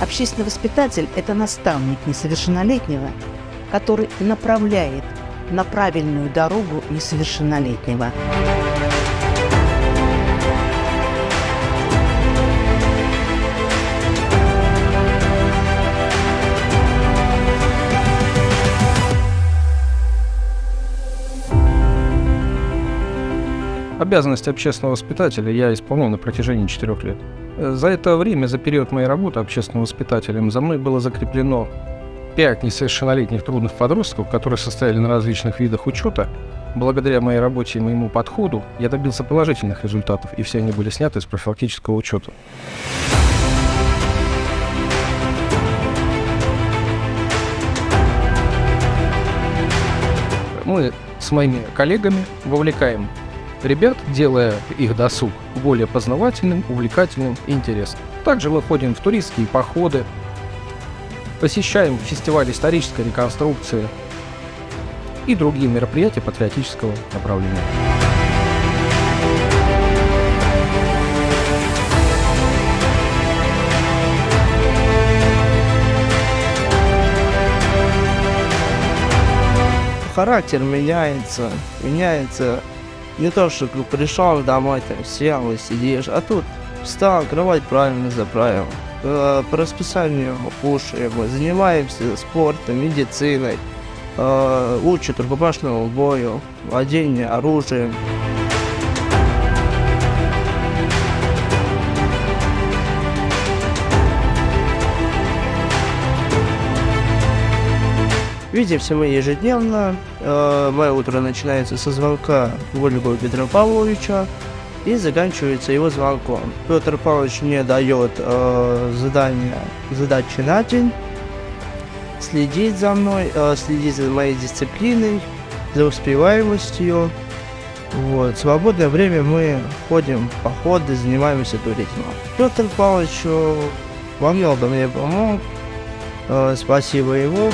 Общественный воспитатель – это наставник несовершеннолетнего, который направляет на правильную дорогу несовершеннолетнего. Обязанности общественного воспитателя я исполнил на протяжении четырех лет. За это время, за период моей работы общественным воспитателем, за мной было закреплено пять несовершеннолетних трудных подростков, которые состояли на различных видах учета. Благодаря моей работе и моему подходу я добился положительных результатов, и все они были сняты из профилактического учета. Мы с моими коллегами вовлекаем ребят, делая их досуг более познавательным, увлекательным и интересным. Также мы в туристские походы, посещаем фестиваль исторической реконструкции и другие мероприятия патриотического направления. Характер меняется, меняется не то, что пришел домой, там сел и сидишь, а тут встал, кровать правильно заправил. Э, по расписанию кушаем, занимаемся спортом, медициной, э, учат рукопашному бою, владение оружием. Видимся мы ежедневно. Э, мое утро начинается со звонка Вольгова Петра Павловича и заканчивается его звонком. Петр Павлович мне дает э, задание, задачи на день, следит за мной, э, следит за моей дисциплиной, за успеваемостью. Вот. В свободное время мы ходим в походы, занимаемся туризмом. Петр Павлович э, во многом мне помог. Э, спасибо ему.